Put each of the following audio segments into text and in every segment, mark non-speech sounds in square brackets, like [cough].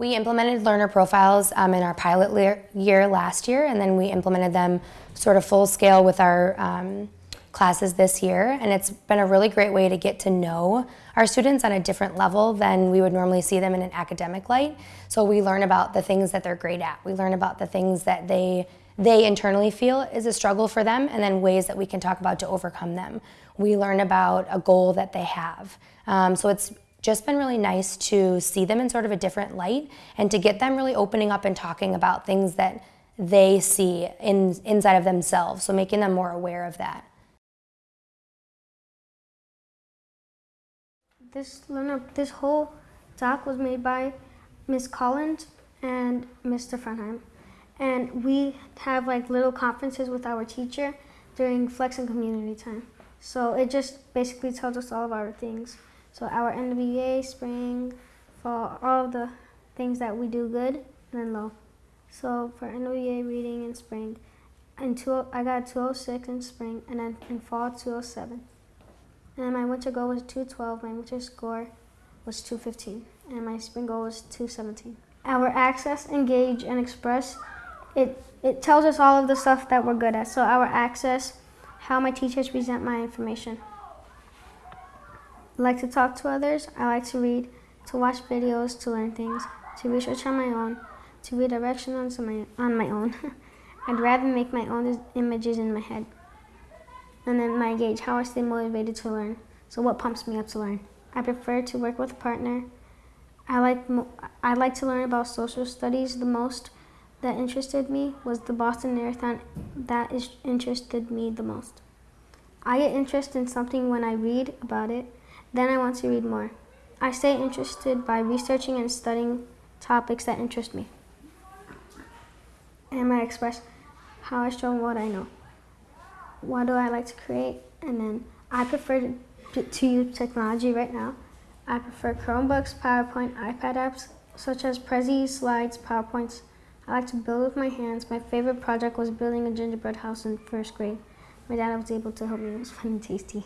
We implemented learner profiles um, in our pilot year last year, and then we implemented them sort of full scale with our um, classes this year. And it's been a really great way to get to know our students on a different level than we would normally see them in an academic light. So we learn about the things that they're great at. We learn about the things that they they internally feel is a struggle for them and then ways that we can talk about to overcome them. We learn about a goal that they have. Um, so it's just been really nice to see them in sort of a different light and to get them really opening up and talking about things that they see in, inside of themselves, so making them more aware of that. This this whole talk was made by Miss Collins and Mr. Frenheim. And we have like little conferences with our teacher during flex and community time. So it just basically tells us all of our things. So our NWA, spring, fall, all the things that we do good, and then low. So for NWA reading in spring, in two, I got 206 in spring, and then in fall 207. And then my winter goal was 212, my winter score was 215, and my spring goal was 217. Our access, engage, and express, it, it tells us all of the stuff that we're good at. So our access, how my teachers present my information. I like to talk to others. I like to read, to watch videos, to learn things, to research on my own, to read directions on my, on my own. [laughs] I'd rather make my own images in my head. And then my gauge, how I stay motivated to learn. So what pumps me up to learn? I prefer to work with a partner. I like, I like to learn about social studies. The most that interested me was the Boston Marathon that is interested me the most. I get interested in something when I read about it then I want to read more. I stay interested by researching and studying topics that interest me. And I express how I show what I know. What do I like to create? And then I prefer to, to use technology right now. I prefer Chromebooks, PowerPoint, iPad apps, such as Prezi, Slides, PowerPoints. I like to build with my hands. My favorite project was building a gingerbread house in first grade. My dad was able to help me. It was fun and tasty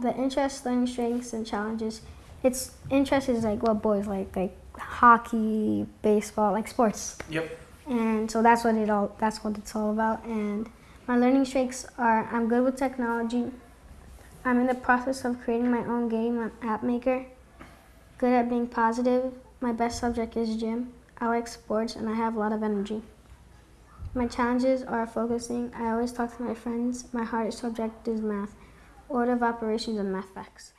the interest, learning strengths, and challenges. Its interest is like what boys like, like hockey, baseball, like sports. Yep. And so that's what it all. That's what it's all about. And my learning strengths are: I'm good with technology. I'm in the process of creating my own game on App Maker. Good at being positive. My best subject is gym. I like sports and I have a lot of energy. My challenges are focusing. I always talk to my friends. My hardest subject is math order of operations and math facts.